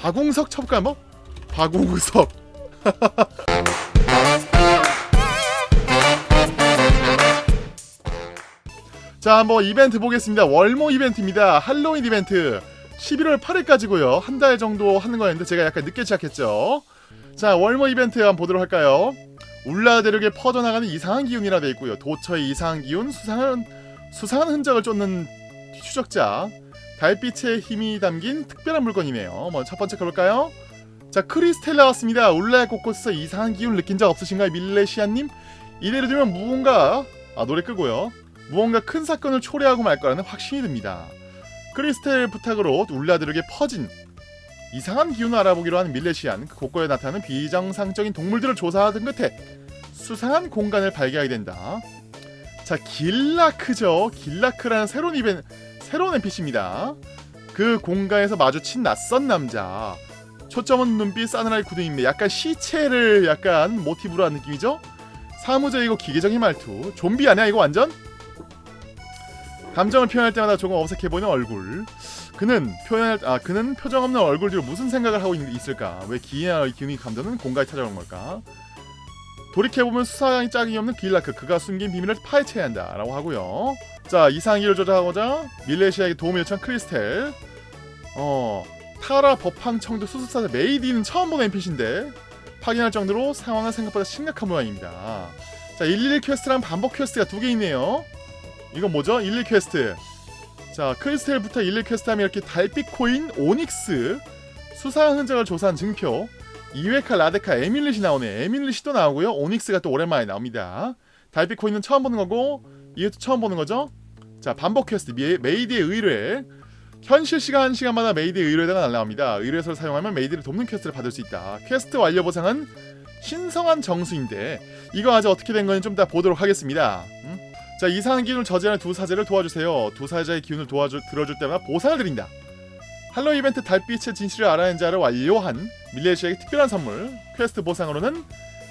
박웅석 뭐? 박웅석 자, 뭐 이벤트 보겠습니다. 월모 이벤트입니다. 할로윈 이벤트. 11월 8일까지고요. 한 달 정도 하는 거였는데 제가 약간 늦게 시작했죠. 자, 월모 이벤트 한번 보도록 할까요? 울라 대륙에 퍼져나가는 이상한 기운이라 돼 있고요. 도처의 이상한 기운, 수상한 수상한 흔적을 쫓는 추적자, 달빛의 힘이 담긴 특별한 물건이네요. 먼저 첫 번째 가볼까요? 자, 크리스텔 나왔습니다. 울라 곳곳에서 이상한 기운 느낀 적 없으신가요, 밀레시아님? 이대로 되면 무언가 아 노래 끄고요. 무언가 큰 사건을 초래하고 말 거라는 확신이 듭니다. 크리스텔 부탁으로 울라들에게 퍼진 이상한 기운을 알아보기로 하는 밀레시안 그 곳곳에 나타나는 비정상적인 동물들을 조사하던 끝에 수상한 공간을 발견하게 된다. 자 길라크죠. 길라크라는 새로운 이벤 새로운 NPC입니다. 그 공간에서 마주친 낯선 남자. 초점은 눈빛 싸늘하게 굳어있는데 약간 시체를 약간 모티브로 한 느낌이죠? 사무적이고 기계적인 말투. 좀비 아니야 이거 완전? 감정을 표현할 때마다 조금 어색해 보이는 얼굴. 그는 표현할 아 그는 표정 없는 얼굴 뒤로 무슨 생각을 하고 있, 있을까? 왜 기이나 기운이 감도는 공간에 찾아오는 걸까? 돌이켜보면 수상하기 짝이 없는 길라크 그가 숨긴 비밀을 파헤쳐야 한다 라고 하고요. 자 이상 기운을 조사하고자 밀레시안에게 도움을 요청한 크리스텔. 어 타라 법황청도 수습사제 메이디는 처음 보는 NPC인데 확인할 정도로 상황은 생각보다 심각한 모양입니다. 자 111 퀘스트랑 반복 퀘스트가 두 개 있네요. 이건 뭐죠? 11 퀘스트. 자, 크리스텔부터 11 퀘스트 하면 이렇게 달빛 코인, 오닉스, 수상한 흔적을 조사한 증표, 이웨카, 라데카, 에밀릿이 나오네. 또 나오고요. 오닉스가 또 오랜만에 나옵니다. 달빛 코인은 처음 보는 거고 이것도 처음 보는 거죠. 자, 반복 퀘스트, 메, 메이드의 의뢰. 현실 시간 시간마다 메이드의 의뢰가 날라옵니다. 의뢰서를 사용하면 메이드를 돕는 퀘스트를 받을 수 있다. 퀘스트 완료 보상은 신성한 정수인데 이거 아직 어떻게 된 건지 좀 이따 보도록 하겠습니다. 음? 자 이상한 기운을 저지하는 두 사제를 도와주세요. 두 사제의 기운을 도와주 들어줄 때마다 보상을 드린다. 할로윈 이벤트 달빛의 진실을 알아낸 자를 완료한 밀레시안에게 특별한 선물 퀘스트 보상으로는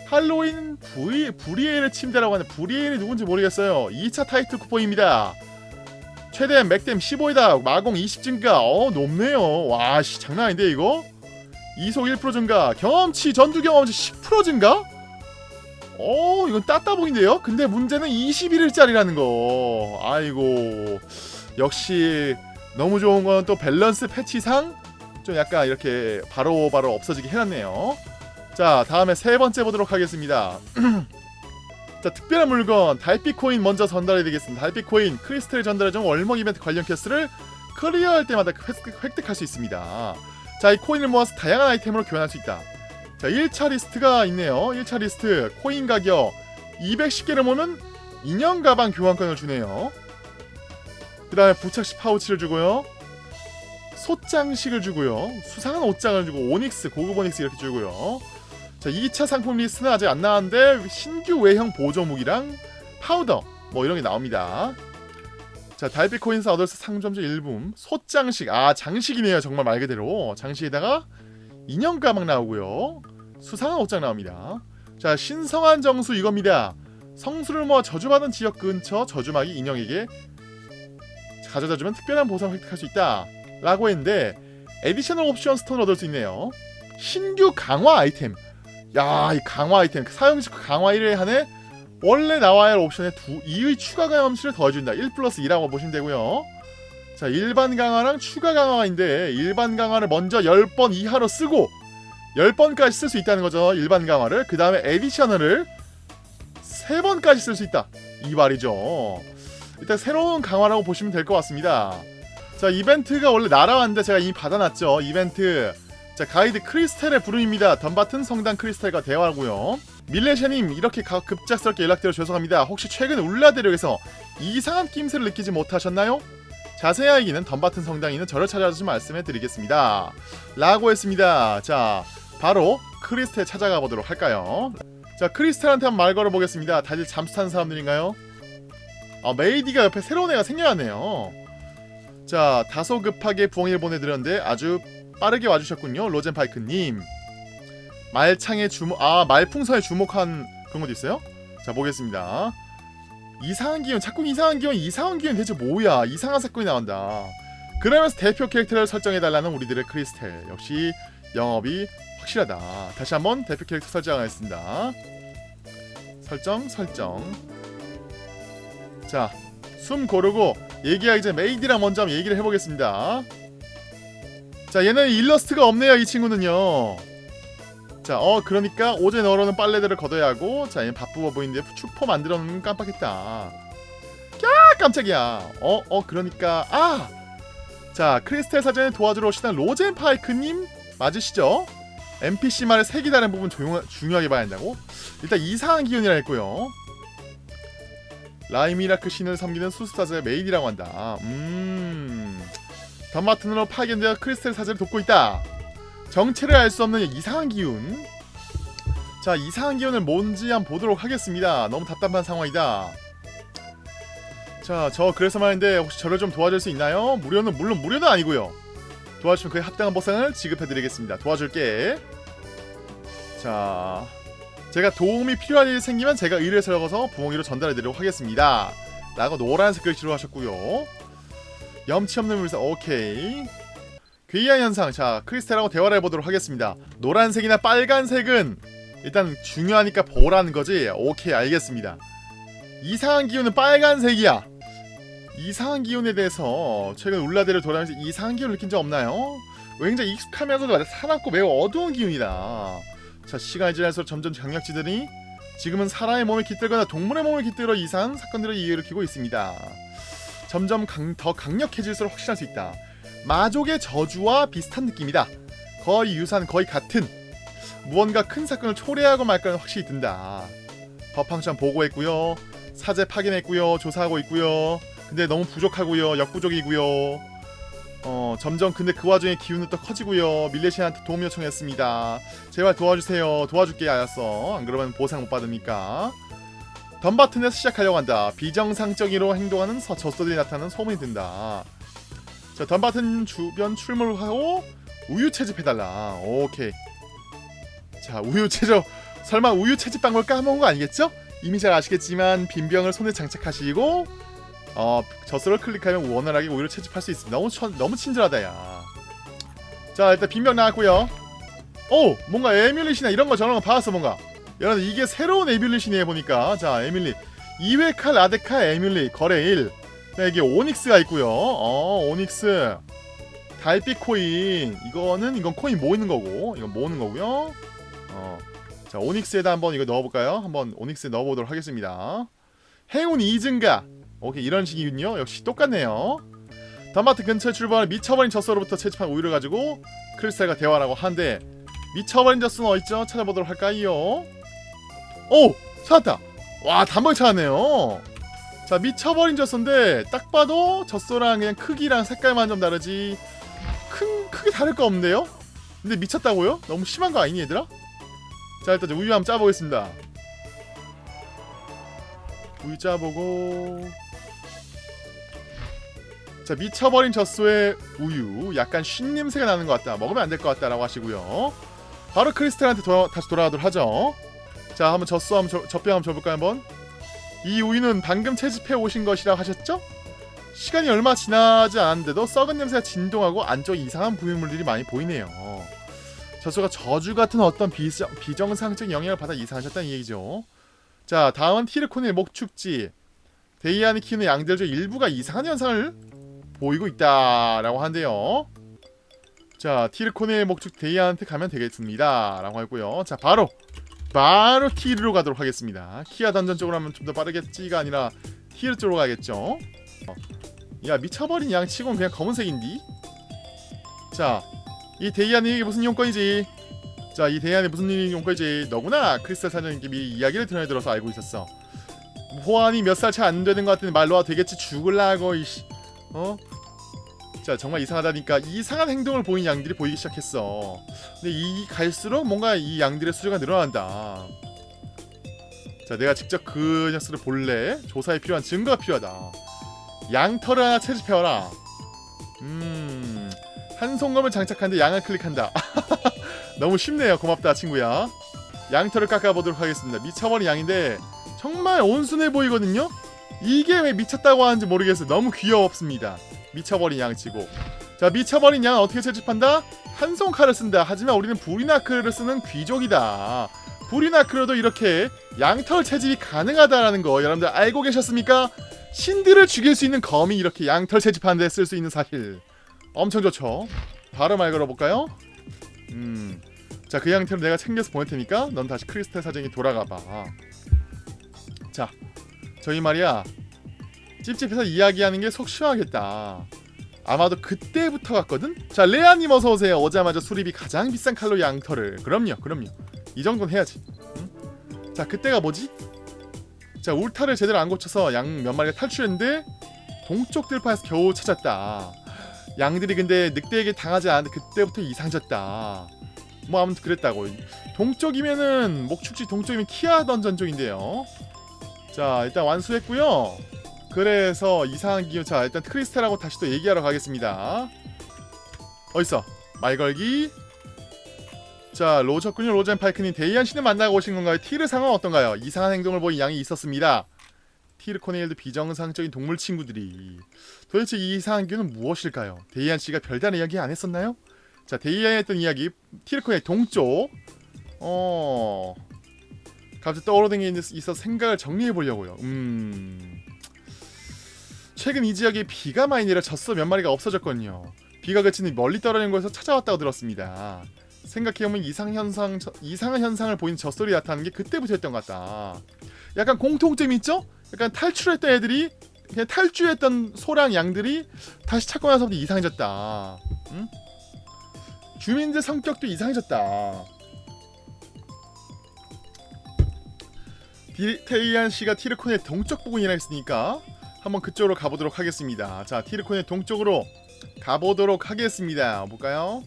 할로윈 부리, 부리에르 침대라고 하는 부리에르이 누군지 모르겠어요. 2차 타이틀 쿠폰입니다. 최대 맥댐 15이다. 마공 20 증가. 어 높네요. 와씨 장난 아닌데 이거? 이속 1% 증가. 경험치 전투 경험치 10% 증가? 어 이건 따따봉인데요? 근데 문제는 21일짜리라는 거 아이고 역시 너무 좋은 건 또 밸런스 패치상 좀 약간 이렇게 바로바로 바로 없어지게 해놨네요 자 다음에 세 번째 보도록 하겠습니다 자 특별한 물건 달빛 코인 먼저 전달해 드리겠습니다. 달빛 코인 크리스탈 전달해준 월먹 이벤트 관련 퀘스트를 클리어할 때마다 획득, 획득 할 수 있습니다. 자 이 코인을 모아서 다양한 아이템으로 교환할 수 있다. 자 1차 리스트가 있네요. 1차 리스트 코인 가격 210개를 모으면 인형 가방 교환권을 주네요. 그 다음에 부착식 파우치를 주고요. 솥장식을 주고요. 수상한 옷장을 주고 오닉스 고급 오닉스 이렇게 주고요 자 2차 상품 리스트는 아직 안 나왔는데 신규 외형 보조무기랑 파우더 뭐 이런 게 나옵니다 자 달빛 코인스 얻을수 상점주 일붐 솥장식 아 장식이네요 정말 말 그대로 장식에다가 인형 가방 나오고요. 수상한 옷장 나옵니다. 자 신성한 정수 이겁니다. 성수를 모아 저주받은 지역 근처 저주마기 인형에게 가져다주면 특별한 보상을 획득할 수 있다. 라고 했는데 additional option stone을 얻을 수 있네요. 신규 강화 아이템. 야, 이 강화 아이템. 사용식 강화 1회 한해 원래 나와야 할 옵션에 두, 2의 추가 경험치를 더해준다. 1 플러스 2라고 보시면 되고요. 자 일반 강화랑 추가 강화인데 일반 강화를 먼저 10번 이하로 쓰고 10번까지 쓸 수 있다는 거죠 일반 강화를 그 다음에 에디셔널을 3번까지 쓸 수 있다 이 말이죠 일단 새로운 강화라고 보시면 될 것 같습니다 자 이벤트가 원래 날아왔는데 제가 이미 받아놨죠 이벤트 자 가이드 크리스텔의 부름입니다 덤바튼 성당 크리스텔과 대화하고요 밀레샤님 이렇게 급작스럽게 연락드려 죄송합니다 혹시 최근 울라 대륙에서 이상한 낌새를 느끼지 못하셨나요? 자세한 얘기는 덤바튼 성당에 있는 저를 찾아서 말씀해 드리겠습니다. 라고 했습니다. 자, 바로 크리스텔 찾아가 보도록 할까요? 자, 크리스텔한테 한번 말 걸어보겠습니다. 다들 잠수 타는 사람들인가요? 아, 메이디가 옆에 새로운 애가 생겨났네요. 자, 다소 급하게 부엉이를 보내드렸는데 아주 빠르게 와주셨군요. 로젠파이크님. 말창에 주목, 아, 말풍선에 주목한 그런 것도 있어요? 자, 보겠습니다. 이상한 기운 자꾸 이상한 기운 이상한 기운 대체 뭐야 이상한 사건이 나온다 그러면서 대표 캐릭터를 설정해달라는 우리들의 크리스텔 역시 영업이 확실하다. 다시 한번 대표 캐릭터 설정하겠습니다. 설정 설정. 자, 숨 고르고 얘기하기 전에 메이디랑 먼저 한번 얘기를 해보겠습니다. 자, 얘는 일러스트가 없네요. 이 친구는요. 자, 어 그러니까 오제 너로는 빨래들을 걷어야 하고 자, 얘는 바쁘어 보이는데 축포 만들어 놓는 깜빡했다. 야, 깜짝이야. 어, 어 그러니까 아. 자, 크리스텔 사제님 도와주러 오시던 로젠 파이크님 맞으시죠? NPC 말의 색이 다른 부분 조용, 중요하게 봐야 한다고? 일단 이상한 기운이라 했고요. 라이미라크 신을 섬기는 수스타즈의 메인이라고 한다. 음. 던바튼으로 파견되어 크리스텔 사제를 돕고 있다. 정체를 알 수 없는 이상한 기운. 자, 이상한 기운은 뭔지 한번 보도록 하겠습니다. 너무 답답한 상황이다. 자, 저 그래서 말인데 혹시 저를 좀 도와줄 수 있나요? 무료는 물론 무료는 아니고요. 도와주면 그에 합당한 보상을 지급해드리겠습니다. 도와줄게. 자, 제가 도움이 필요한 일이 생기면 제가 의뢰를 적어서 부엉이로 전달해드리도록 하겠습니다. 라고 노란색 글씨로 하셨고요. 염치 없는 물살 오케이. 괴이한 현상 자 크리스탈하고 대화를 해보도록 하겠습니다. 노란색이나 빨간색은 일단 중요하니까 보라는 거지. 오케이 알겠습니다. 이상한 기운은 빨간색이야. 이상한 기운에 대해서 최근 울라데를 돌아다니면서 이상한 기운을 느낀 적 없나요? 굉장히 익숙하면서도 사납고 매우 어두운 기운이다. 자 시간이 지날수록 점점 강력지더니 지금은 사람의 몸에 깃들거나 동물의 몸에 깃들어 이상한 사건들의 이유를 키고 있습니다. 점점 강, 더 강력해질수록 확신할 수 있다. 마족의 저주와 비슷한 느낌이다. 거의 유사한 거의 같은 무언가 큰 사건을 초래하고 말까는 확실히 든다. 법항상 보고했고요. 사제 파견했고요. 조사하고 있고요. 근데 너무 부족하고요. 역부족이고요. 어 점점 근데 그 와중에 기운은 또 커지고요. 밀레시안한테 도움 요청했습니다. 제발 도와주세요. 도와줄게 알았어. 안 그러면 보상 못 받으니까. 덤바튼에서 시작하려고 한다. 비정상적으로 행동하는 서, 젖소들이 나타나는 소문이 든다. 자, 덤바튼 주변 출몰하고 우유 채집해달라. 오케이. 자, 우유 채집. 설마 우유 채집 방법을 까먹은 거 아니겠죠? 이미 잘 아시겠지만 빈병을 손에 장착하시고 어, 젖소를 클릭하면 원활하게 우유를 채집할 수 있습니다. 너무 천, 너무 친절하다 야. 자, 일단 빈병 나왔고요. 오, 뭔가 에뮬리시나 이런 거 저런 거 봐왔어 뭔가. 여러분 이게 새로운 에뮬리시네 보니까. 자 에뮬리. 2회칼 라데카 에뮬리 거래 1 자, 이게 오닉스가 있고요. 어 오닉스. 달빛 코인. 이거는 이건 코인 모이는 거고. 이건 모으는 거고요. 어 자 오닉스에다 한번 이거 넣어볼까요? 한번 오닉스에 넣어보도록 하겠습니다. 행운 이증가. 오케이 이런 식이군요. 역시 똑같네요. 단마트 근처에 출발한 미쳐버린 젖소로부터 채집한 우유를 가지고 크리스탈과 대화라고 하는데 미쳐버린 젖소는 어딨죠? 찾아보도록 할까요 오! 찾았다! 와 단번에 찾았네요 자 미쳐버린 젖소인데 딱 봐도 젖소랑 그냥 크기랑 색깔만 좀 다르지 큰 크게 다를 거 없는데요? 근데 미쳤다고요? 너무 심한 거 아니니 얘들아? 자 일단 우유 한번 짜보겠습니다 우유 짜보고 자 미쳐버린 젖소의 우유 약간 쉰 냄새가 나는 것 같다 먹으면 안 될 것 같다 라고 하시고요 바로 크리스탈한테 다시 돌아가도록 하죠 자 한번 젖소 한번 저, 젖병 한번 줘볼까요 한번? 이 우유는 방금 채집해 오신 것이라 하셨죠? 시간이 얼마 지나지 않았는데도 썩은 냄새가 진동하고 안쪽에 이상한 부유물들이 많이 보이네요. 젖소가 저주 같은 어떤 비정, 비정상적 영향을 받아 이상하셨다는 얘기죠. 자 다음은 티르코의 목축지. 데이안이 키우는 양들 중 일부가 이상한 현상을 보이고 있다라고 하는데요. 자 티르코네의 목축 데이안한테 가면 되겠습니다. 라고 하고요. 자 바로 바로 티르로 가도록 하겠습니다. 키아 던전 쪽으로 하면 좀 더 빠르겠지가 아니라 티르 쪽으로 가겠죠. 어. 야 미쳐버린 양 치곤 그냥 검은색인디? 자, 이 데이안이 무슨 용건이지? 자, 이 데이안이 무슨 용건이지? 너구나 크리스탈 사장님이 이야기를 들어 들어서 알고 있었어. 호환이 몇 살 차 안 되는 것 같은 말로 와 되겠지 죽을라고 이씨. 어? 자 정말 이상하다니까 이상한 행동을 보인 양들이 보이기 시작했어. 근데 이 갈수록 뭔가 이 양들의 수주가 늘어난다. 자 내가 직접 그 녀석을 볼래? 조사에 필요한 증거가 필요하다. 양털을 하나 채집해와라. 음한 송검을 장착하는데 양을 클릭한다. 너무 쉽네요. 고맙다 친구야. 양털을 깎아보도록 하겠습니다. 미쳐버린 양인데 정말 온순해 보이거든요? 이게 왜 미쳤다고 하는지 모르겠어요. 너무 귀엽습니다 미쳐버린 양치고 자 미쳐버린 양은 어떻게 채집한다? 한손 칼을 쓴다. 하지만 우리는 부리나크를 쓰는 귀족이다. 부리나크로도 이렇게 양털 채집이 가능하다라는 거 여러분들 알고 계셨습니까? 신들을 죽일 수 있는 검이 이렇게 양털 채집하는 데 쓸 수 있는 사실 엄청 좋죠 바로 말 걸어볼까요? 음, 자 그 양털을 내가 챙겨서 보낼 테니까 넌 다시 크리스탈 사정이 돌아가봐 자 저희 말이야 찝찝해서 이야기하는 게 속 시원하겠다. 아마도 그때부터 갔거든? 자 레아님 어서오세요. 오자마자 수립이 가장 비싼 칼로 양털을. 그럼요 그럼요. 이 정도는 해야지. 응? 자 그때가 뭐지? 자 울타를 제대로 안 고쳐서 양 몇 마리가 탈출했는데 동쪽 들판에서 겨우 찾았다. 양들이 근데 늑대에게 당하지 않았는데 그때부터 이상해졌다. 뭐 아무튼 그랬다고. 동쪽이면은 목축지 동쪽이면 키아 던전 쪽인데요. 자 일단 완수했고요 그래서 이상한 기운 자 일단 크리스탈하고 다시 또 얘기하러 가겠습니다. 어딨어? 말걸기? 자 로저군요 로젠 파이크님. 데이안 씨는 만나고 오신 건가요? 티르 상은 어떤가요? 이상한 행동을 보인 양이 있었습니다. 티르 코네일도 비정상적인 동물 친구들이. 도대체 이 이상한 기운은 무엇일까요? 데이안 씨가 별다른 이야기 안 했었나요? 자 데이안이 했던 이야기. 티르 코네일 동쪽. 어... 갑자기 떠오르는 게 있어서 생각을 정리해 보려고요. 음... 최근 이 지역에 비가 많이 내려 젖소 몇 마리가 없어졌거든요 비가 그치니 멀리 떨어진 곳에서 찾아왔다고 들었습니다 생각해보면 이상 현상 이상한 현상을 보이는 젖소리 나타나는 게 그때부터였던 것 같다. 약간 공통점이 있죠? 약간 탈출했던 애들이 그냥 탈주했던 소랑 양들이 다시 찾고 나서부터 이상해졌다. 응? 주민들 성격도 이상해졌다. 테이안 씨가 티르콘의 동쪽 부근이라 했으니까 한번 그쪽으로 가보도록 하겠습니다. 자, 티르콘의 동쪽으로 가보도록 하겠습니다. 볼까요?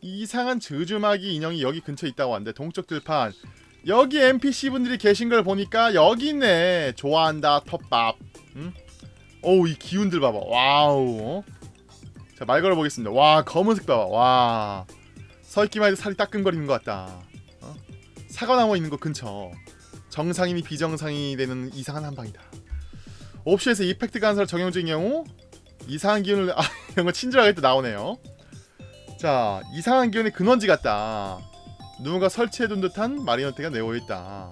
이상한 저주마기 인형이 여기 근처에 있다고 하는데 동쪽 들판. 여기 NPC분들이 계신 걸 보니까 여기 있네. 좋아한다 텃밥. 응? 어우 이 기운들 봐봐. 와우. 자 말 걸어보겠습니다. 와 검은색 봐봐. 와. 서있기만 해도 살이 따끔거리는 것 같다. 어? 사과나무 있는 거 근처. 정상인이 비정상이 되는 이상한 현상이다 옵션에서 effect 간소화를 적용 중인 경우 이상한 기운을 아 이런 거 친절하게 또 나오네요. 자 이상한 기운의 근원지 같다. 누군가 설치해둔 듯한 마리노트가 내어있다.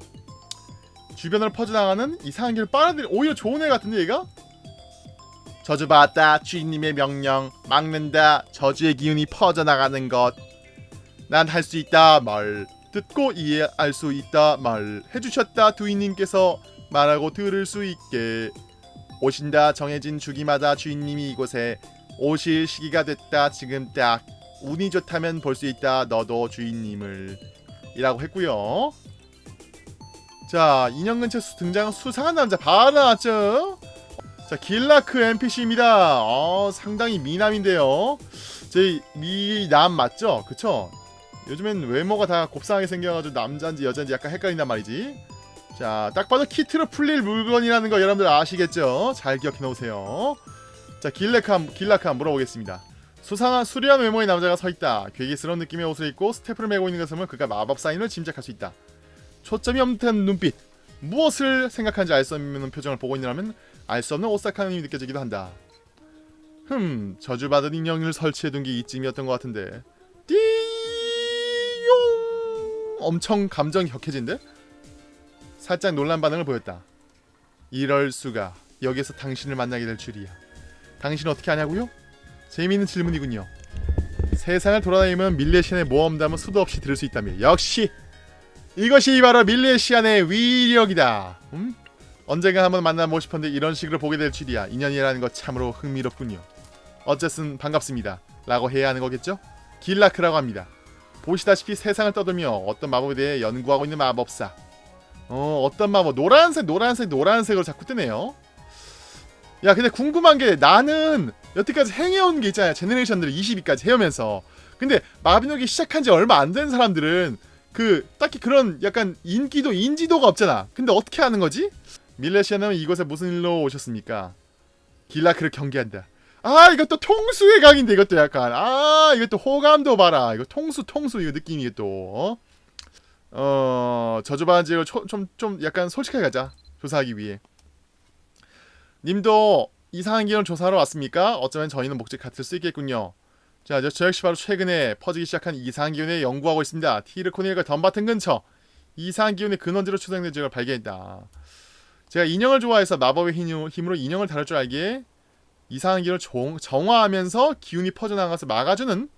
주변으로 퍼져나가는 이상한 기운을 빨아들이 오히려 좋은 애 같은데 얘가? 저주받았다 주인님의 명령. 막는다 저주의 기운이 퍼져나가는 것 난 할 수 있다 말 듣고 이해할 수 있다 말 해주셨다 두인님께서 말하고 들을 수 있게 오신다 정해진 주기마다 주인님이 이곳에 오실 시기가 됐다. 지금 딱 운이 좋다면 볼 수 있다. 너도 주인님을 이라고 했고요. 자 인형 근처 등장한 수상한 남자 바로 나왔죠? 자 길라크 NPC입니다. 어, 상당히 미남인데요. 제 미남 맞죠? 그쵸? 요즘엔 외모가 다 곱상하게 생겨가지고 남자인지 여자인지 약간 헷갈린단 말이지 자 딱 봐도 키트로 풀릴 물건이라는 거 여러분들 아시겠죠? 잘 기억해 놓으세요 자 길라크 한번 물어보겠습니다 수상한 수려한 외모의 남자가 서있다. 괴기스러운 느낌의 옷을 입고 스태프를 메고 있는 보면 그가 마법 사인을 짐작할 수 있다. 초점이 없는 눈빛. 무엇을 생각하는지 알 수 없는 표정을 보고 있느라면 알 수 없는 오싹한 힘이 느껴지기도 한다. 흠, 저주받은 인형을 설치해둔 게 이쯤이었던 것 같은데. 띠용! 엄청 감정이 격해진데? 살짝 놀란 반응을 보였다. 이럴 수가. 여기서 당신을 만나게 될 줄이야. 당신 어떻게 아냐고요? 재미있는 질문이군요. 세상을 돌아다니면 밀레시안의 모험담은 수도 없이 들을 수 있다며 역시 이것이 바로 밀레시안의 위력이다. 음? 언젠가 한번 만나보고 싶었는데 이런 식으로 보게 될 줄이야. 인연이라는 것 참으로 흥미롭군요. 어쨌든 반갑습니다. 라고 해야 하는 거겠죠? 길라크라고 합니다. 보시다시피 세상을 떠돌며 어떤 마법에 대해 연구하고 있는 마법사. 어, 어떤 마법? 노란색 노란색 노란색으로 자꾸 뜨네요. 야 근데 궁금한 게 나는 여태까지 행해온 게 있잖아요. 제네레이션들을 22까지 해오면서. 근데 마비노기 시작한 지 얼마 안 된 사람들은 그 딱히 그런 약간 인기도 인지도가 없잖아. 근데 어떻게 하는 거지? 밀레시아는 이곳에 무슨 일로 오셨습니까? 길라크를 경계한다. 아 이것도 통수의 강인데 이것도 약간. 아 이것도 호감도 봐라. 이거 통수 통수 이거 느낌이 또. 어, 어 저주받은 지역을 좀좀 좀 약간 솔직하게 가자 조사하기 위해 님도 이상한 기운을 조사하러 왔습니까? 어쩌면 저희는 목적 같을 수 있겠군요. 자, 저, 저 역시 바로 최근에 퍼지기 시작한 이상한 기운에 연구하고 있습니다. 티르코닐과 덤바튼 근처 이상한 기운의 근원지로 추정된 지역을 발견했다. 제가 인형을 좋아해서 마법의 힘- 힘으로 인형을 다룰 줄 알기에 이상한 기운을 종- 정화하면서 기운이 퍼져나가서 막아주는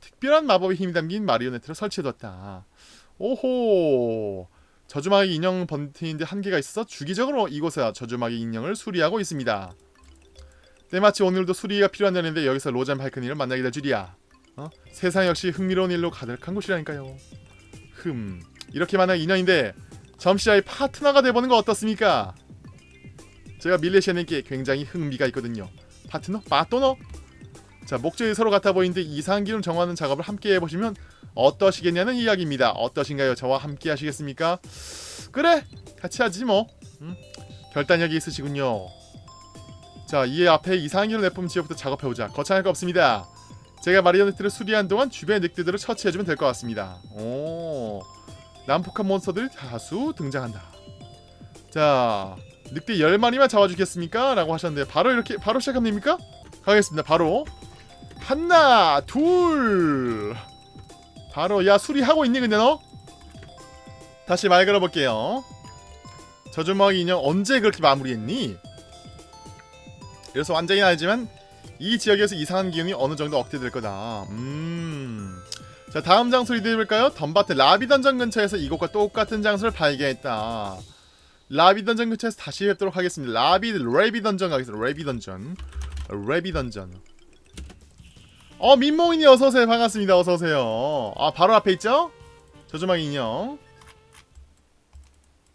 특별한 마법의 힘이 담긴 마리오네트를 설치해뒀다. 오호 저주마귀 인형 번트인데 한계가 있어서 주기적으로 이곳에 저주마귀 인형을 수리하고 있습니다. 때마치 오늘도 수리가 필요한 날인데 여기서 로젠 발크니를 만나게 될 줄이야. 어? 세상 역시 흥미로운 일로 가득한 곳이라니까요. 흠 이렇게 만난 인연인데 점시아의 파트너가 돼보는 거 어떻습니까? 제가 밀레시아님께 굉장히 흥미가 있거든요. 파트너? 파토너? 자 목적이 서로 같아 보이는데 이상한 기운 정하는 작업을 함께 해보시면 어떠시겠냐는 이야기입니다. 어떠신가요? 저와 함께 하시겠습니까? 그래 같이 하지 뭐. 음? 결단력이 있으시군요. 자, 이 앞에 기운을 내뿜은 지역부터 작업해보자. 거창할 거 없습니다. 제가 마리오네트를 수리한 동안 주변의 늑대들을 처치해주면 될 것 같습니다. 오, 난폭한 몬스터들이 다수 등장한다. 자, 늑대 10마리만 잡아주겠습니까? 라고 하셨는데 바로 이렇게 바로 시작하면 됩니까? 가겠습니다. 바로 하나, 둘 바로 야 수리하고 있니 근데 너? 다시 말 걸어볼게요. 저주먹이 인형 언제 그렇게 마무리했니? 그래서 완전히는 아니지만 이 지역에서 이상한 기운이 어느 정도 억제될 거다. 음. 자 다음 장소 리드해볼까요? 덤바트 라비 던전 근처에서 이곳과 똑같은 장소를 발견했다. 라비 던전 근처에서 다시 뵙도록 하겠습니다. 라비 레비 던전 가겠습니다. 레비 던전. 레비 던전. 어 민몽이니 어서오세요. 반갑습니다. 어서오세요. 아 바로 앞에 있죠? 저주망이 인형.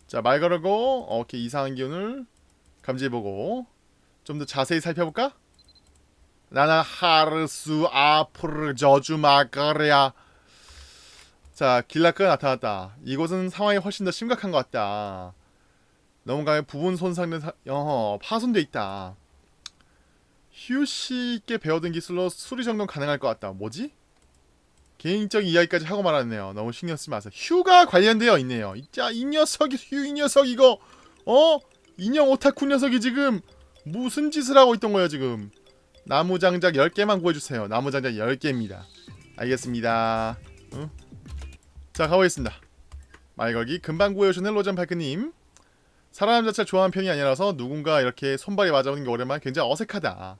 자말 걸고 어, 오케이 이상한 기운을 감지해보고 좀 더 자세히 살펴볼까? 나나 하르수 아프르 저주마가랴. 자 길라크가 나타났다. 이곳은 상황이 훨씬 더 심각한 것 같다. 너무 강해 부분 손상된 사... 어 파손돼 있다 있게 배워둔 기술로 수리 정도는 가능할 것 같다. 뭐지? 개인적인 이야기까지 하고 말았네요. 너무 신경 쓰지 마세요. 휴가 관련되어 있네요. 자, 이 녀석이 휴 이 녀석 이거 어? 인형 오타쿠 녀석이 지금 무슨 짓을 하고 있던 거예요, 지금? 나무 장작 10개만 구해 주세요. 나무 장작 10개입니다. 알겠습니다. 응? 자, 가보겠습니다. 말걸기 금방 구해 오셨는 로전 발크 님. 사람 자체를 좋아하는 편이 아니라서 누군가 이렇게 손발이 맞아오는 게 오랜만에 굉장히 어색하다.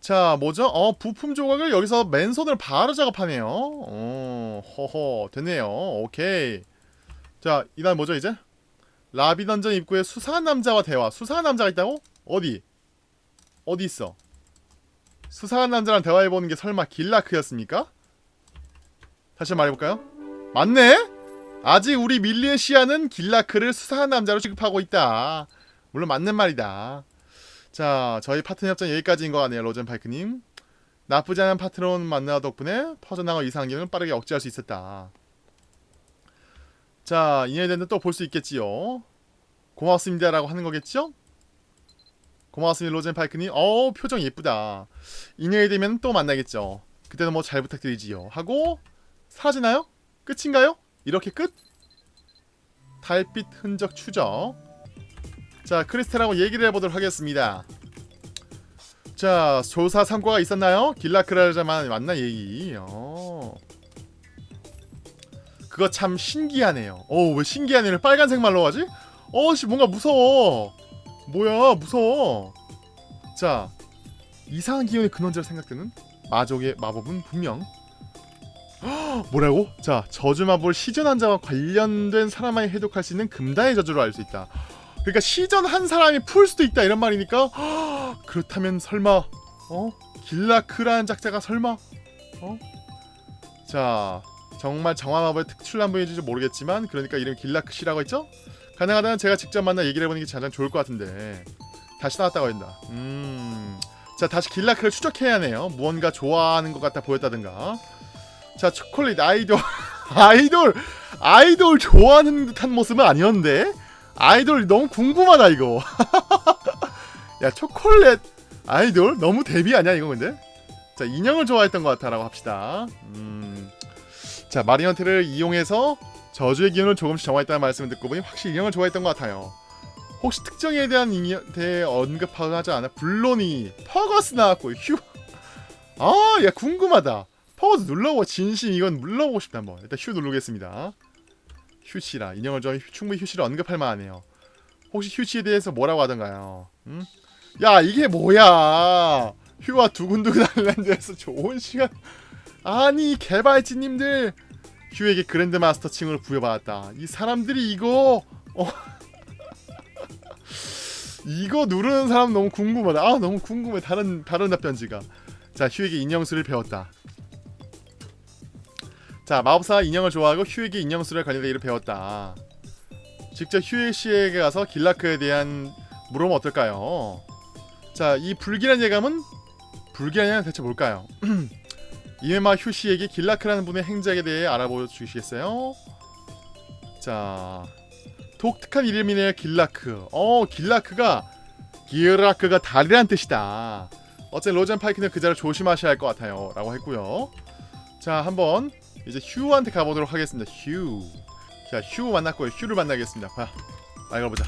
자 뭐죠? 어 부품 조각을 여기서 맨손으로 바로 작업하네요 어 허허 됐네요 오케이 자 이날 뭐죠 이제? 라비 던전 입구에 수상한 남자와 대화 수상한 남자가 있다고? 어디? 어디 있어? 수상한 남자랑 대화해보는 게 설마 길라크였습니까? 다시 말해볼까요? 맞네? 아직 우리 밀리에시아는 길라크를 수상한 남자로 취급하고 있다 물론 맞는 말이다 자, 저희 파트너 협정 여기까지인 것 같네요, 로젠파이크님. 나쁘지 않은 파트너 만나 덕분에 퍼져나갈 이상한 기운을 빠르게 억제할 수 있었다. 자, 인연이 또볼 수 있겠지요. 고맙습니다 라고 하는 거겠죠? 고맙습니다, 로젠파이크님. 어우, 표정 예쁘다. 인연이 되면 또 만나겠죠. 그때도 뭐 잘 부탁드리지요. 하고 사라지나요? 끝인가요? 이렇게 끝? 달빛 흔적 추적. 자 크리스텔하고 얘기를 해보도록 하겠습니다 자 조사 성과가 있었나요? 길라크라자만 만나 얘기 어. 그거 참 신기하네요 어왜 신기하네요 빨간색 말로 하지? 어씨 뭔가 무서워 뭐야 무서워 자 이상한 기운의 근원자로 생각되는 마족의 마법은 분명 헉, 뭐라고? 자 저주마법을 시전한 자와 관련된 사람만이 해독할 수 있는 금다의 저주로 알 수 있다 그러니까 시전 한 사람이 풀 수도 있다 이런 말이니까. 허, 그렇다면 설마 어? 길라크라는 작자가 설마? 어? 자 정말 정화마법의 특출난 분인지 모르겠지만 그러니까 이름 길라크시라고 했죠? 가능하다면 제가 직접 만나 얘기를 해보는 게 가장 좋을 것 같은데. 다시 나왔다고 한다. 음 자 다시 길라크를 추적해야 하네요. 무언가 좋아하는 것 같아 보였다든가. 자 초콜릿 아이돌. 아이돌! 아이돌 좋아하는 듯한 모습은 아니었는데 아이돌 너무 궁금하다 이거 야 초콜릿 아이돌 너무 데뷔 아니야 이거 근데 자 인형을 좋아했던 것 같아 라고 합시다 음. 자 마리언테를 이용해서 저주의 기운을 조금씩 정화했다는 말씀을 듣고 보니 확실히 인형을 좋아했던 것 같아요 혹시 특정에 대한 대해 언급하지 않아? 물론이 퍼거스 나왔고 휴. 아, 야 궁금하다. 퍼거스 눌러보고 진심 이건 눌러보고 싶다 한번. 일단 휴 누르겠습니다. 휴씨라 인형을 좀 충분히 휴씨를 언급할 만하네요. 혹시 휴씨에 대해서 뭐라고 하던가요? 응? 야 이게 뭐야? 휴와 두근두근 아일랜드에서 좋은 시간. 아니 개발진님들 휴에게 그랜드 마스터 칭을 부여받았다. 이 사람들이 이거 어. 이거 누르는 사람 너무 궁금하다. 아 너무 궁금해. 다른 다른 답변지가. 자 휴에게 인형수를 배웠다. 자 마법사 인형을 좋아하고 휴에게 인형수를 관련된 일을 배웠다. 직접 휴에 씨에게 가서 길라크에 대한 물어보면 어떨까요? 자이 불길한 예감은 불길한 예감은 대체 뭘까요? 이메마 휴 씨에게 길라크라는 분의 행적에 대해 알아보 주시겠어요? 자 독특한 이름이네요 길라크 어 길라크가 기라크가 다리란 뜻이다 어쨌든 로젠 파이크는 그 자를 조심하셔야 할 것 같아요 라고 했고요 자 한번 이제 휴한테 가보도록 하겠습니다 휴 자 휴 만났고요 휴를 만나겠습니다 봐 말가보자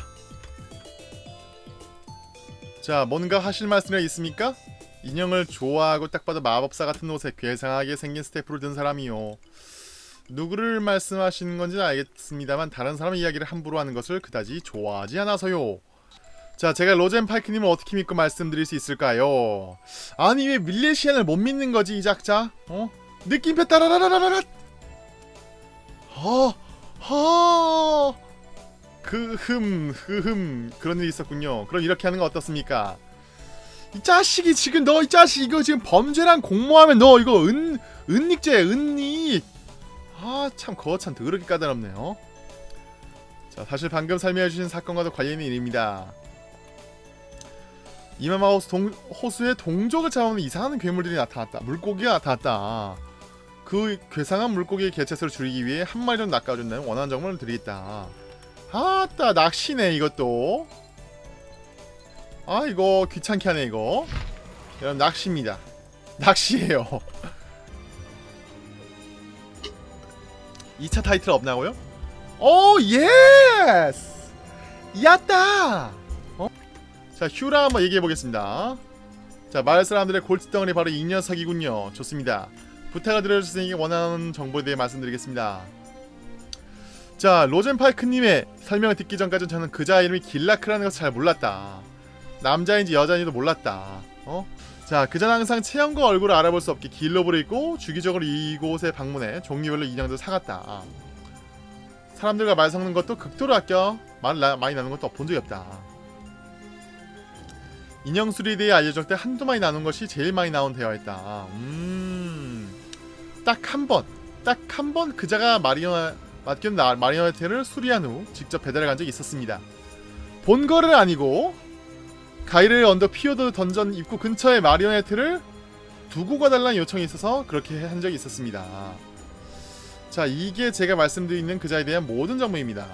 자 뭔가 하실 말씀이 있습니까? 인형을 좋아하고 딱 봐도 마법사 같은 옷에 괴상하게 생긴 스태프를 든 사람이요 누구를 말씀하시는 건지는 알겠습니다만 다른 사람 이야기를 함부로 하는 것을 그다지 좋아하지 않아서요. 자, 제가 로젠 파이크님을 어떻게 믿고 말씀드릴 수 있을까요? 아니 왜 밀레시안을 못 믿는 거지 이 작자? 어? 느낌표 따라라라라라. 허, 허. 그흠, 그흠 그런 일이 있었군요. 그럼 이렇게 하는 거 어떻습니까? 이 자식이 지금 너 이 자식 이거 지금 범죄랑 공모하면 너 이거 은 은닉죄 은닉. 아 참 거참 더럽게 까다롭네요 자 사실 방금 설명해주신 사건과도 관련 있는 일입니다 이마마우스 동, 호수에 동족을 잡아오는 이상한 괴물들이 나타났다 물고기가 나타났다 그 괴상한 물고기의 개체수를 줄이기 위해 한 마리 정도 낚아준다는 원하는 정보를 드리겠다 아따 낚시네 이것도 아 이거 귀찮게 하네 이거 여러분 낚시입니다 낚시예요 2차 타이틀 없나고요? oh yes! 야따! 어? 자 휴라 한번 얘기해보겠습니다 자 마을 사람들의 골칫덩어리 바로 이 녀석이군요 좋습니다 부탁을 드려주시니 원하는 정보에 대해 말씀드리겠습니다. 자 로젠파이크님의 설명을 듣기 전까지는 저는 그자 이름이 길라크라는 것을 잘 몰랐다. 남자인지 여자인지도 몰랐다. 어? 자 그자는 항상 체형과 얼굴을 알아볼 수 없게 입고 주기적으로 이곳에 방문해 종류별로 인형들 사갔다. 사람들과 말 섞는 것도 극도로 아껴 말 나, 많이 나눈 것도 본 적이 없다. 인형 수리에 대해 알려줄 때 한두 마디 나눈 것이 제일 많이 나온 대화였다. 음 딱 한 번 딱 한 번 그자가 맡긴 마리오네트를 수리한 후 직접 배달해 간 적이 있었습니다 본 거는 아니고 가이레흐 언덕 피오드 던전 입구 근처에 마리오네트를 두고 가달라는 요청이 있어서 그렇게 한 적이 있었습니다. 자 이게 제가 말씀드리는 그자에 대한 모든 정보입니다.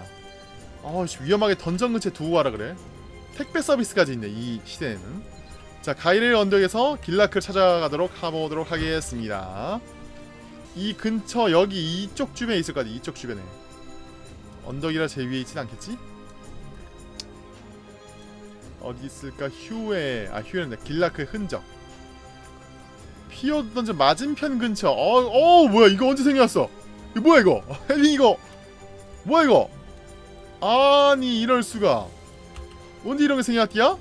어 위험하게 던전 근처에 두고 가라 그래. 택배 서비스까지 있네 이 시대에는. 자 가이르 언덕에서 길라크를 찾아가도록 해보도록 하겠습니다. 이 근처 여기 이쪽 주변에 있을 거 같아 이쪽 주변에. 언덕이라 제 위에 있진 않겠지? 어디 있을까? 휴에 아 휴에는 길라크의 흔적. 피어 던전 맞은편 근처. 어, 어 뭐야 이거 언제 생겼어? 이거 뭐야 이거? 헬리 이거 뭐야 이거? 아니 이럴 수가. 언제 이런 게 생겼디야?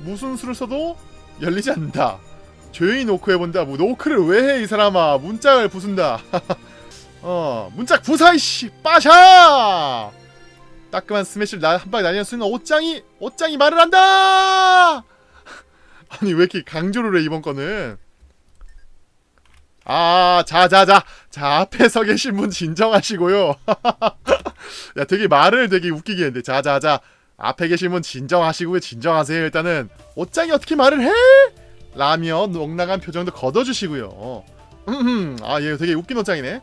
무슨 수를 써도 열리지 않는다. 조용히 노크 해본다. 뭐 노크를 왜 해 이 사람아? 문짝을 부순다. 어 문짝 부사 이씨 빠샤! 따끔한 스매시를 한 방에 날리는 순간 옷장이 옷장이 말을 한다. 아니 왜 이렇게 강조를 해 이번 거는? 아, 자자자. 자, 앞에 서 계신 분 진정하시고요. 야, 되게 말을 되게 웃기게 했는데. 자자자. 앞에 계신 분 진정하시고요. 진정하세요. 일단은 옷장이 어떻게 말을 해? 라며 넉나간 표정도 걷어주시고요. 음, 아, 얘 되게 웃긴 옷장이네.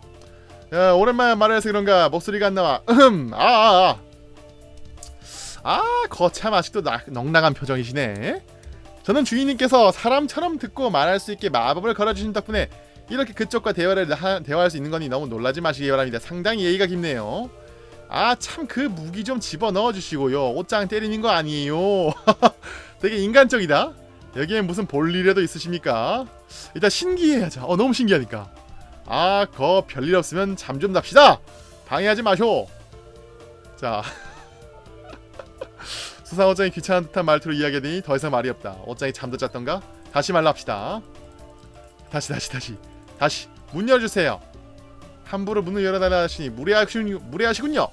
야, 오랜만에 말을 해서 그런가 목소리가 안 나와. 음, 아, 아, 아. 아 거참 아직도 나, 넉나간 표정이시네 저는 주인님께서 사람처럼 듣고 말할 수 있게 마법을 걸어주신 덕분에 이렇게 그쪽과 대화를 하, 대화할 수 있는 거니 너무 놀라지 마시기 바랍니다 상당히 예의가 깊네요 아 참 그 무기 좀 집어넣어 주시고요 옷장 때리는 거 아니에요 되게 인간적이다 여기에 무슨 볼 일이라도 있으십니까? 일단 신기해하자 어 너무 신기하니까. 아 거 별일 없으면 잠 좀 잡시다. 방해하지 마쇼. 자. 수상 옷장이 귀찮은 듯한 말투로 이야기하더니 더 이상 말이 없다. 옷장이 잠도 잤던가? 다시 말로 합시다. 다시 다시 다시. 다시 문 열어주세요. 함부로 문을 열어달라 하시니 무례하시, 무례하시군요.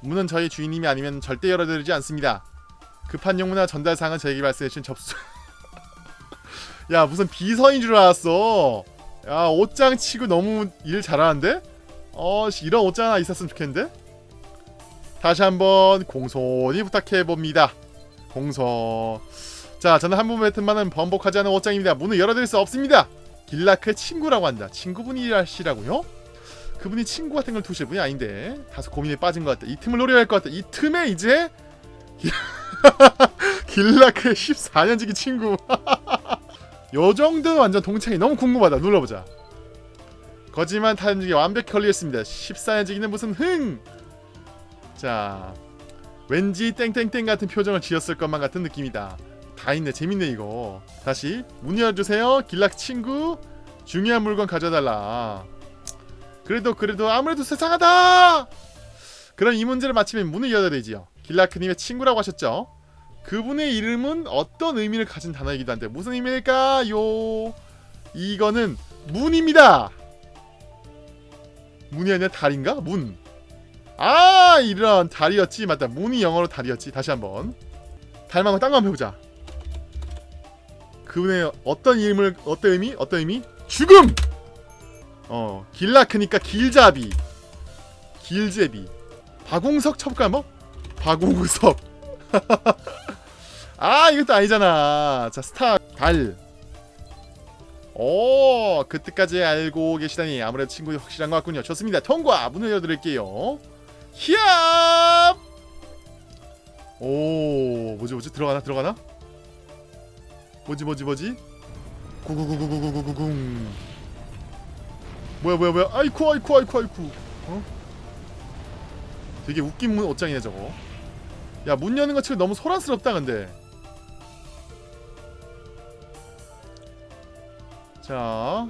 문은 저희 주인님이 아니면 절대 열어드리지 않습니다. 급한 용무나 전달사항은 저에게 말씀해주신 접수 야 무슨 비서인 줄 알았어. 야 옷장 치고 너무 일 잘하는데? 어 씨, 이런 옷장 하나 있었으면 좋겠는데? 다시 한번 공손히 부탁해봅니다. 공손. 자 저는 한번 뱉은 말은 번복하지 않은 옷장입니다. 문을 열어드릴 수 없습니다. 길라크의 친구라고 한다. 친구분이라시라고요? 그분이 친구 같은 걸 두실 분이 아닌데. 다소 고민에 빠진 것 같다 이 틈을 노려야 할 것 같다 이 틈에 이제 길라크의 14년지기 친구 요 정도는 완전 동창이 너무 궁금하다. 눌러보자. 거짓말 타임중에 완벽히 걸리겠습니다. 14년지기는 무슨 흥! 자 왠지 땡땡땡 같은 표정을 지었을 것만 같은 느낌이다. 다 있네. 재밌네 이거. 다시 문 열어주세요. 길락 친구. 중요한 물건 가져달라. 그래도 그래도 아무래도 세상하다! 그럼 이 문제를 마치면 문을 열어야 되지요. 길라크님의 친구라고 하셨죠 그분의 이름은 어떤 의미를 가진 단어이기도 한데 무슨 의미일까요? 이거는 문입니다. 문이 아니라 달인가? 문. 아 이런 달이었지. 맞다. 문이 영어로 달이었지. 다시 한번. 달 말고 딴거 한번 해보자. 그분의 어떤 이름을 어떤 의미? 어떤 의미? 죽음! 어 길라크니까 길잡이. 길제비. 박웅석 첩가 뭐? 박웅석 아 이것도 아니잖아. 자 스타 달오 그때까지 알고 계시다니 아무래도 친구 확실한 것 같군요. 좋습니다. 통과. 문을 열어드릴게요. 히압! 오 뭐지 뭐지? 들어가나 들어가나? 뭐지 뭐지 뭐지? 구구구구구구구궁 뭐야 뭐야 뭐야? 아이쿠 아이쿠 아이쿠 아이쿠. 어? 되게 웃긴 문 옷장이네 저거. 야 문 여는 것처럼 너무 소란스럽다 근데. 자,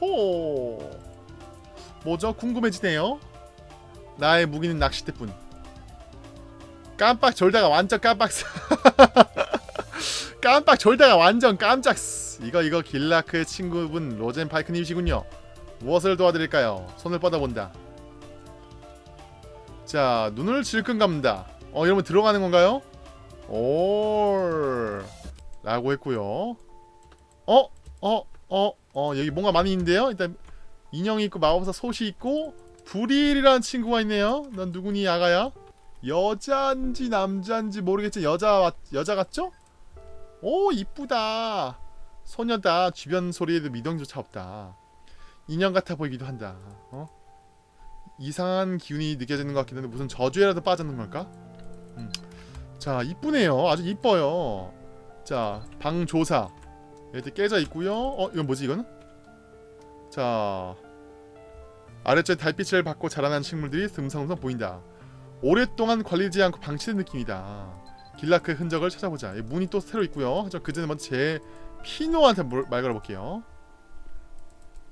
호, 뭐죠? 궁금해지네요. 나의 무기는 낚싯대뿐. 깜빡 졸다가 완전 깜빡. 깜빡 졸다가 완전 깜짝. 이거 이거 길라크의 친구분 로젠 파이크님이시군요. 무엇을 도와드릴까요? 손을 뻗어본다. 자, 눈을 질끈 감는다. 어, 이러면 들어가는 건가요? 올. 라고 했고요. 어? 어? 어? 어? 여기 뭔가 많이 있는데요? 일단 인형이 있고 마법사 솥이 있고 브릴이라는 친구가 있네요 넌 누구니 아가야? 여자인지 남자인지 모르겠지 여자 여자 같죠? 오 이쁘다 소녀다 주변 소리에도 미동조차 없다 인형 같아 보이기도 한다 어? 이상한 기운이 느껴지는 것 같긴 한데 무슨 저주에라도 빠졌는 걸까? 음. 자 이쁘네요 아주 이뻐요 자 방조사 이렇게 깨져 있고요. 어 이건 뭐지 이거는? 자 아래쪽에 달빛을 받고 자라난 식물들이 듬성듬성 보인다. 오랫동안 관리되지 않고 방치된 느낌이다. 길라크의 흔적을 찾아보자. 문이 또 새로 있고요. 그 전에 먼저 제 피노한테 말 걸어볼게요.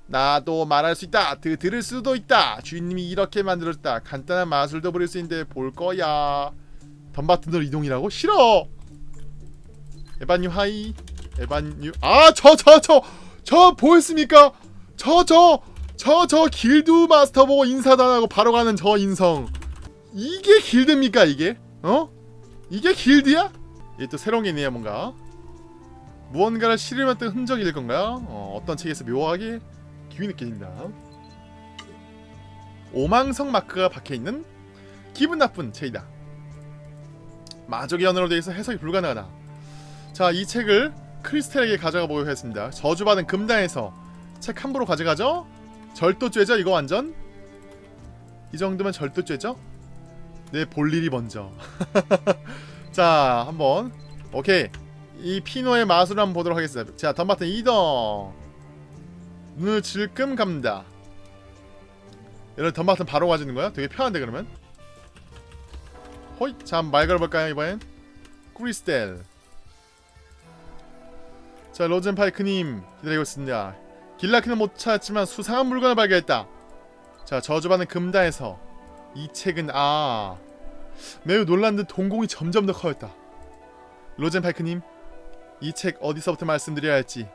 나도 말할 수 있다. 드, 들을 수도 있다. 주인님이 이렇게 만들었다. 간단한 마술도 부릴 수 있는데 볼 거야. 던바튼으로 이동이라고? 싫어. 에바님 hi. 에반유 아 저 저 저 저 보였습니까? 저 저 저 저 길드 마스터 보고 인사도 안 하고 바로 가는 저 인성 이게 길드입니까 이게? 어? 이게 길드야? 이게 또 새로운 게 있네요 뭔가 무언가를 실험했던 흔적일 건가요? 어, 어떤 책에서 묘하게 기운이 느껴진다 오망성 마크가 박혀있는 기분 나쁜 책이다 마족의 언어로 되어 있어 해석이 불가능하다 자 이 책을 크리스텔에게 가져가 보도록 하겠습니다 저주받은 금단에서 책 함부로 가져가죠? 절도죄죠 이거 완전? 이 정도면 절도죄죠? 내 볼일이 먼저 자 한번 오케이 이 피노의 마술을 한번 보도록 하겠습니다 자 덤바튼 이동 눈을 질끔 감다 이런 덤바튼 바로 가지는 거야? 되게 편한데 그러면? 호이 자말 걸어볼까요 이번엔? 크리스텔 자 로젠파이크님 기다리고 있습니다. 길라키는 못 찾았지만 수상한 물건을 발견했다. 자 저주받는 금다에서 이 책은 아 매우 놀란 듯 동공이 점점 더 커졌다. 로젠파이크님 이 책 어디서부터 말씀드려야 할지.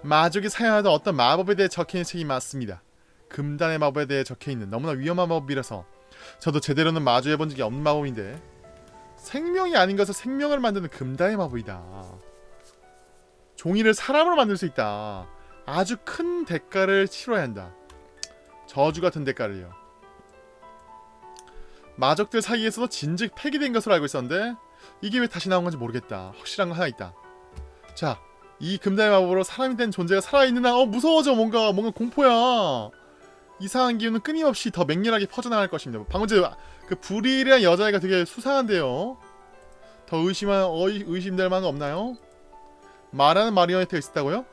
마족이 사용하던 어떤 마법에 대해 적혀있는 책이 맞습니다. 금단의 마법에 대해 적혀있는 너무나 위험한 마법이라서 저도 제대로는 마주해본 적이 없는 마법인데 생명이 아닌 것을 생명을 만드는 금단의 마법이다 종이를 사람으로 만들 수 있다. 아주 큰 대가를 치러야 한다. 저주 같은 대가를요. 마족들 사이에서도 진즉 폐기된 것으로 알고 있었는데 이게 왜 다시 나온 건지 모르겠다. 확실한 거 하나 있다. 자 이 금단의 마법으로 사람이 된 존재가 살아있는 한 어 무서워져. 뭔가 뭔가 공포야. 이상한 기운은 끊임없이 더 맹렬하게 퍼져나갈 것입니다. 방금 전에 그 불일이란 여자애가 되게 수상한데요. 더 의심한 어이 의심될 만한 거 없나요? 말하는 마리오네트가 있었다고요?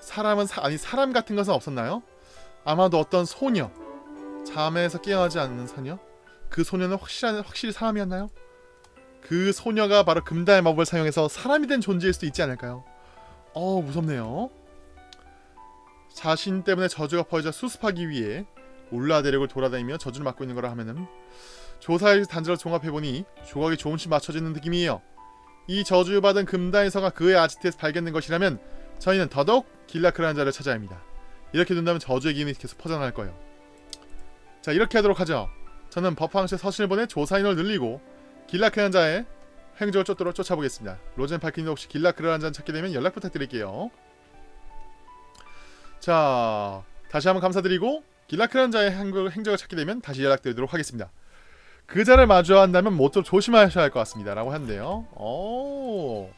사람은 사, 아니 사람 같은 것은 없었나요? 아마도 어떤 소녀 잠에서 깨어나지 않는 소녀 그 소녀는 확실한 확실히 사람이었나요? 그 소녀가 바로 금단의 마법을 사용해서 사람이 된 존재일 수도 있지 않을까요? 어 무섭네요. 자신 때문에 저주가 퍼져 수습하기 위해 울라 대륙을 돌아다니며 저주를 맡고 있는 거라 하면은 조사의 단지를 종합해보니 조각이 조금씩 맞춰지는 느낌이에요. 이 저주받은 금다이서가 그의 아지트에서 발견된 것이라면 저희는 더더욱 길라크라는 자를 찾아야 합니다. 이렇게 된다면 저주의 기운이 계속 퍼져나갈 거예요. 자 이렇게 하도록 하죠. 저는 버팡스의 서신을 보내 조사인을 늘리고 길라크라는 자의 행적을 쫓도록 쫓아보겠습니다. 로젠 파키님 혹시 길라크라는 자를 찾게 되면 연락 부탁드릴게요. 자 다시 한번 감사드리고 길라크라는 자의 행적을 찾게 되면 다시 연락드리도록 하겠습니다. 그 자를 마주한다면 모쪼 조심하셔야 할 것 같습니다. 라고 하는데요. 오.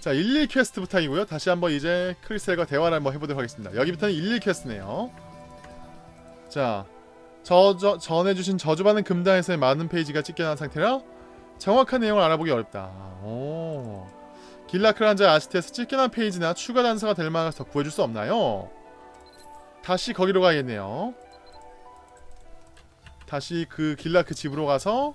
자, 11 quest부터이고요. 다시 한번 이제 크리스텔과 대화를 한번 해보도록 하겠습니다. 여기부터는 11 quest네요. 자, 저, 저, 전해주신 저주받는 금단의 서의 많은 페이지가 찢겨난 상태라 정확한 내용을 알아보기 어렵다. 오. 길라크란 자 아시트에서 찢겨난 페이지나 추가 단서가 될 만한 더 구해줄 수 없나요? 다시 거기로 가야겠네요. 다시 그 길라크 집으로 가서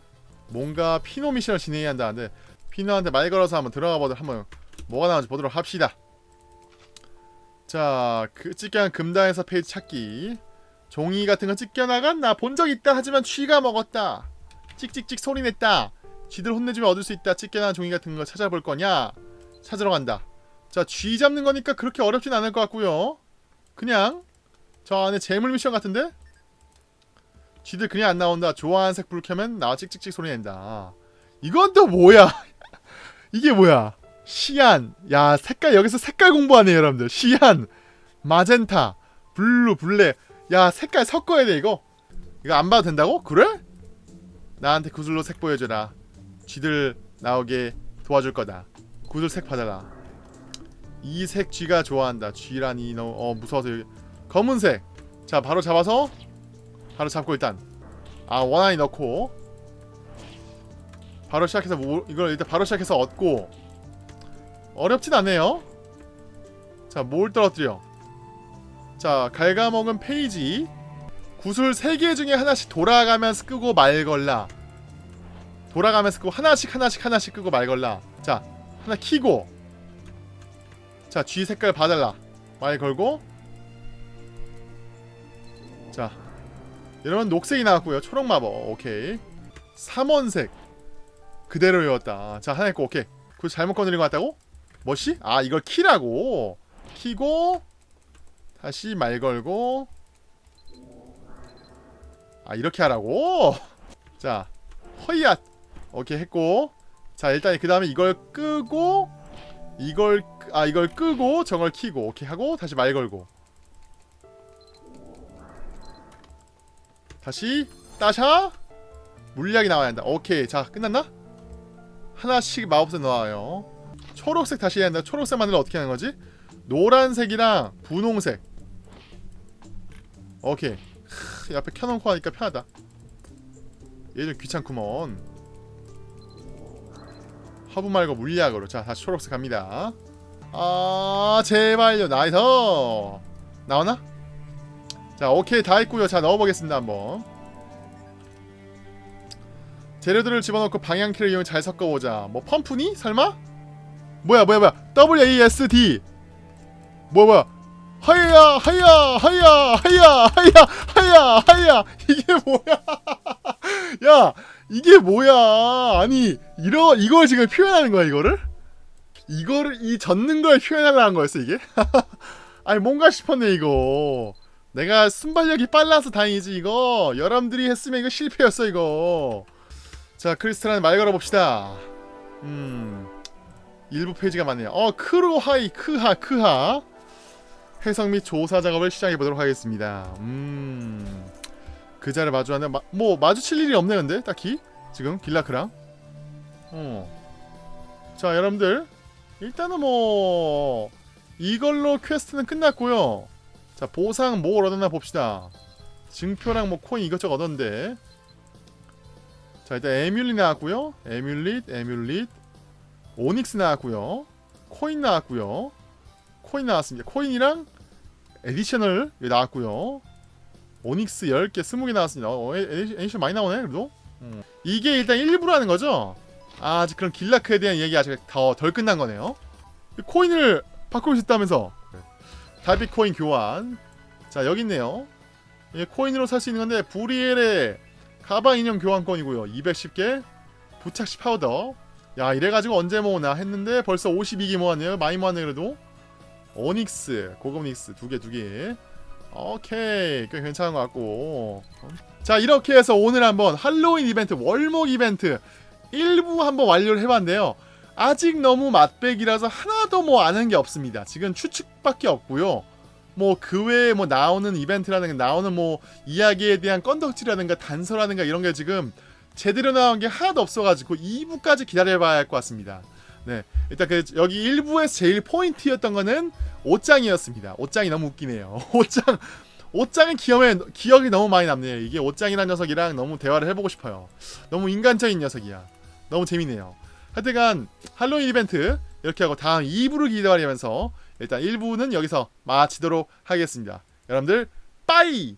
뭔가 피노 mission을 진행해야 한다는데 피노한테 말 걸어서 한번 들어가 보도록 한번 뭐가 나오는지 보도록 합시다. 자, 그 찢겨난 금단의 서 페이지 찾기. 종이 같은 거 찢겨나간 나 본 적 있다 하지만 쥐가 먹었다. 찍찍찍 소리 냈다. 쥐들 혼내주면 얻을 수 있다. 찢겨난 종이 같은 거 찾아볼 거냐? 찾으러 간다. 자, 쥐 잡는 거니까 그렇게 어렵진 않을 것 같고요. 그냥 저 안에 재물 미션 같은데? 쥐들 그냥 안 나온다. 좋아하는 색 불 켜면 나와 찍찍찍 소리 낸다. 이건 또 뭐야? 이게 뭐야? Cyan. 야, 색깔 여기서 색깔 공부하네요, 여러분들. Cyan, magenta, blue, black. 야, 색깔 섞어야 돼, 이거. 이거 안 봐도 된다고? 그래? 나한테 구슬로 색 보여줘라. 쥐들 나오게 도와줄 거다. 구슬 색 받아라. 이 색 쥐가 좋아한다. 쥐라니 너어 무서워서 여기 검은색 자 바로 잡아서 바로 잡고 일단 아 원하니 넣고 바로 시작해서 뭐, 이걸 일단 바로 시작해서 얻고 어렵진 않네요. 자 뭘 떨어뜨려? 자 갉아먹은 페이지. 구슬 3개 중에 하나씩 돌아가면서 끄고 말 걸라. 돌아가면서 끄고 하나씩 하나씩 하나씩 끄고 말 걸라. 자 하나 키고 자 G 색깔 봐달라. 말 걸고 여러분 녹색이 나왔고요. 초록 마법. 오케이. 3원색. 그대로 외웠다. 자 하나 있고 오케이. 그 잘못 건드린 것 같다고? 뭐시? 아 이걸 키라고. 키고 다시 말 걸고. 아 이렇게 하라고? 자 허이앗. 오케이 했고. 자 일단 그 다음에 이걸 끄고 이걸 아 이걸 끄고 저걸 키고 오케이 하고 다시 말 걸고 다시 따샤. 물약이 나와야 한다. 오케이. 자 끝났나? 하나씩 마법사 넣어요. 초록색 다시 해야 한다. 초록색 만들면 어떻게 하는 거지? 노란색이랑 분홍색. 오케이. 크, 옆에 켜놓고 하니까 편하다. 얘 좀 귀찮구먼. 허브 말고 물약으로. 자 다시 초록색 갑니다. 아 제발요. 나이스. 나오나? 자 오케이 다 했고요. 자 넣어보겠습니다 한번. 재료들을 집어넣고 방향키를 이용해 잘 섞어보자. 뭐 펌프니? 설마? 뭐야 뭐야 뭐야. WASD 뭐야 뭐야. 하야 하야 하야 하야 하야 하야 하야. 이게 뭐야? 야 이게 뭐야? 아니 이러 이걸 지금 표현하는 거야 이거를? 이거를 이 젓는 걸 표현하려는 거였어 이게? 아니 뭔가 싶었네 이거 내가 순발력이 빨라서 다행이지 이거. 여러분들이 했으면 이거 실패였어 이거. 자 크리스탈한테 말 걸어봅시다. 음 일부 페이지가 많네요. 어 크로하이 크하 크하. 해석 및 조사 작업을 시작해 보도록 하겠습니다. 음 그자를 마주하는 마, 뭐 마주칠 일이 없네 근데 딱히. 지금 길라크랑. 어자 여러분들. 일단은 뭐 이걸로 퀘스트는 끝났고요 자 보상 뭘 얻었나 봅시다. 증표랑 뭐 코인 이것저것 얻었는데. 자 일단 amulet 나왔고요. amulet amulet. 오닉스 나왔고요. 코인 나왔고요. 코인 나왔습니다. 코인이랑 additional 나왔고요. 오닉스 10개 20개 나왔습니다. 어, 에디션 많이 나오네 그래도. 음. 이게 일단 일부라는 거죠? 아, 그럼 길라크에 대한 얘기 아직 더 덜 끝난 거네요. 코인을 바꿀 수 있다면서 달빛 코인 교환. 자 여기 있네요. 이게 코인으로 살 수 있는 건데 부리엘의 가방 인형 교환권이고요. 210개. 부착시 파우더. 야 이래가지고 언제 모으나 했는데 벌써 52개 모았네요. 많이 모았네 그래도. 오닉스 고급 오닉스 두 개 두개. 오케이. 꽤 괜찮은 것 같고. 자 이렇게 해서 오늘 한번 할로윈 이벤트 월목 이벤트 일부 한번 완료를 해봤는데요 아직 너무 맛배기라서 하나도 뭐 아는 게 없습니다 지금 추측밖에 없고요 뭐 그 외에 뭐 나오는 이벤트라든가 나오는 뭐 이야기에 대한 건덕지라든가 단서라든가 이런 게 지금 제대로 나온 게 하나도 없어가지고 2부까지 기다려봐야 할 것 같습니다. 네, 일단 그 여기 1부에서 제일 포인트였던 거는 옷장이었습니다. 옷장이 너무 웃기네요. 옷장, 옷장은 기억에 기억이 너무 많이 남네요. 이게 옷장이라는 녀석이랑 너무 대화를 해보고 싶어요. 너무 인간적인 녀석이야. 너무 재밌네요. 하여튼간 할로윈 이벤트 이렇게 하고 다음 2부를 기다리면서 일단 1부는 여기서 마치도록 하겠습니다. 여러분들 빠이!